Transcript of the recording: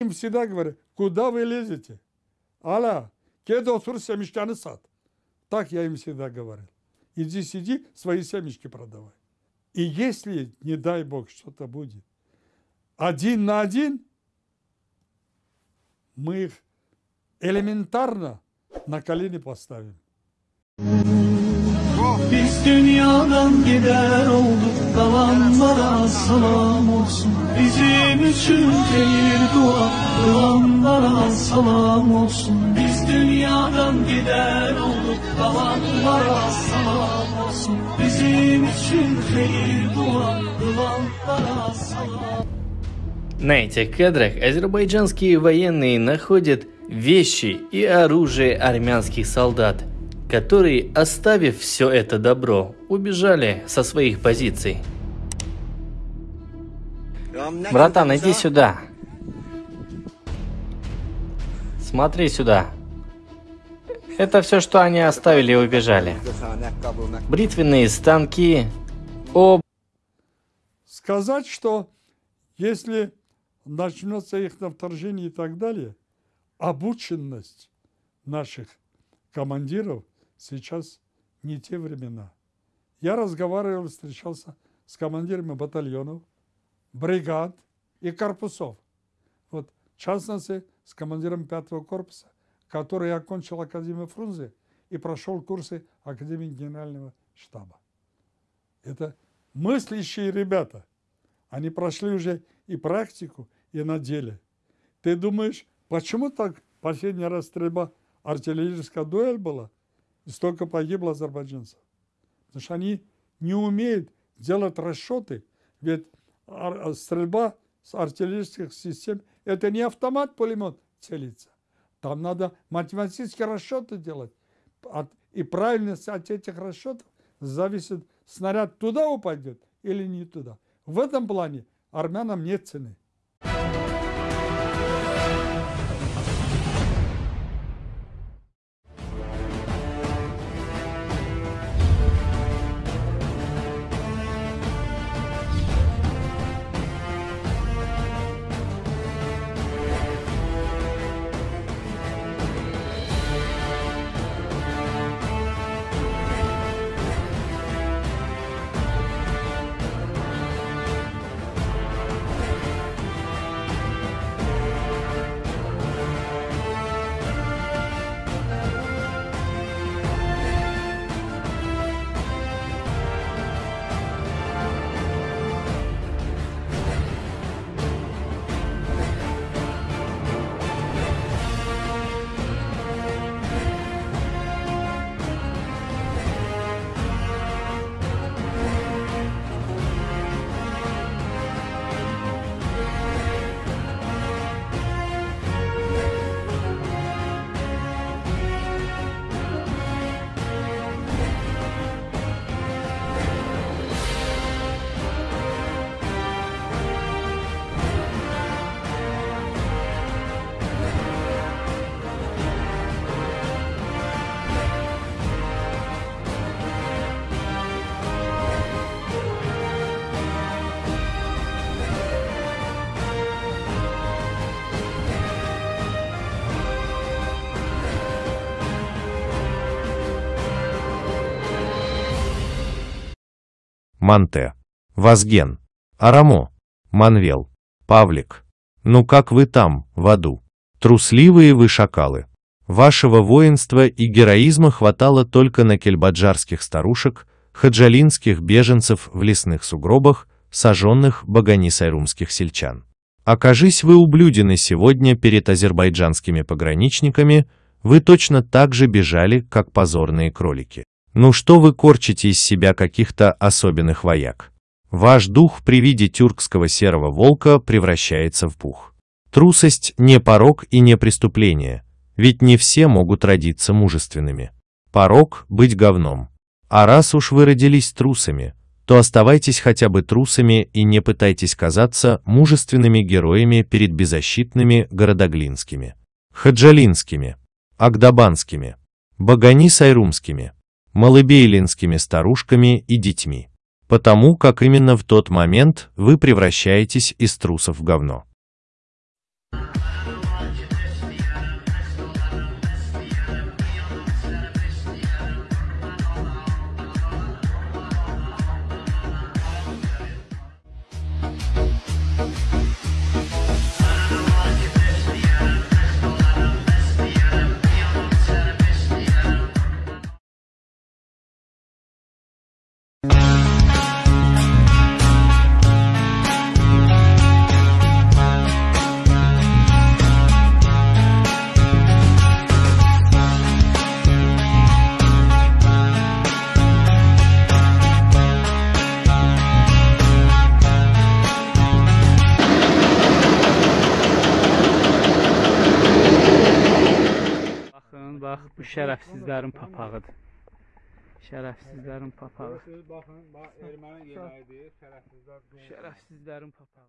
Им всегда говорят, куда вы лезете? Алла, кеда отур семечканы сад. Так я им всегда говорил. Иди сиди, свои семечки продавай. И если, не дай бог, что-то будет, один на один, мы их элементарно на колени поставим. Biz dünyadan gider olduk Kalanlara salam olsun Bizim için değil dua Kılanlara salam olsun Biz dünyadan gider olduk Kalanlara salam olsun Bizim için değil dua Kılanlara salam На этих кадрах азербайджанские военные находят вещи и оружие армянских солдат, которые, оставив все это добро, убежали со своих позиций. Братан, иди сюда. Смотри сюда. Это все, что они оставили и убежали. Бритвенные станки, об... Сказать, что если начнется их вторжение и так далее, обученность наших командиров сейчас не те времена. Я разговаривал, встречался с командирами батальонов, бригад и корпусов. Вот, в частности, с командиром пятого корпуса, который окончил Академию Фрунзе и прошел курсы Академии Генерального штаба. Это мыслящие ребята. Они прошли уже и практику, и на деле. Ты думаешь, почему так последний раз стрельба, артиллерийская дуэль была, и столько погибло азербайджанцев? Потому что они не умеют делать расчеты, ведь ар- стрельба с артиллерийских систем – это не автомат-пулемет целится. Там надо математические расчеты делать. От- и правильность от этих расчетов зависит, снаряд туда упадет или не туда. В этом плане армянам нет цены. Манте, Вазген, Арамо, Манвел, Павлик. Ну как вы там, в аду? Трусливые вы шакалы. Вашего воинства и героизма хватало только на кельбаджарских старушек, хаджалинских беженцев в лесных сугробах, сожженных баганисайрумских сельчан. Окажись вы ублюдены сегодня перед азербайджанскими пограничниками, вы точно так же бежали, как позорные кролики. Ну что вы корчите из себя каких-то особенных вояк? Ваш дух при виде тюркского серого волка превращается в пух. Трусость не порог и не преступление, ведь не все могут родиться мужественными. Порог – быть говном. А раз уж вы родились трусами, то оставайтесь хотя бы трусами и не пытайтесь казаться мужественными героями перед беззащитными городоглинскими, хаджалинскими, агдабанскими, баганисайрумскими, малыбейлинскими старушками и детьми. Потому как именно в тот момент вы превращаетесь из трусов в говно. Bax bu şərəfsizlərin papağıdır. Şərəfsizlərin papağı. Baxın, bax erməni yeməyidir, şərəfsizlər. Şərəfsizlərin papağı.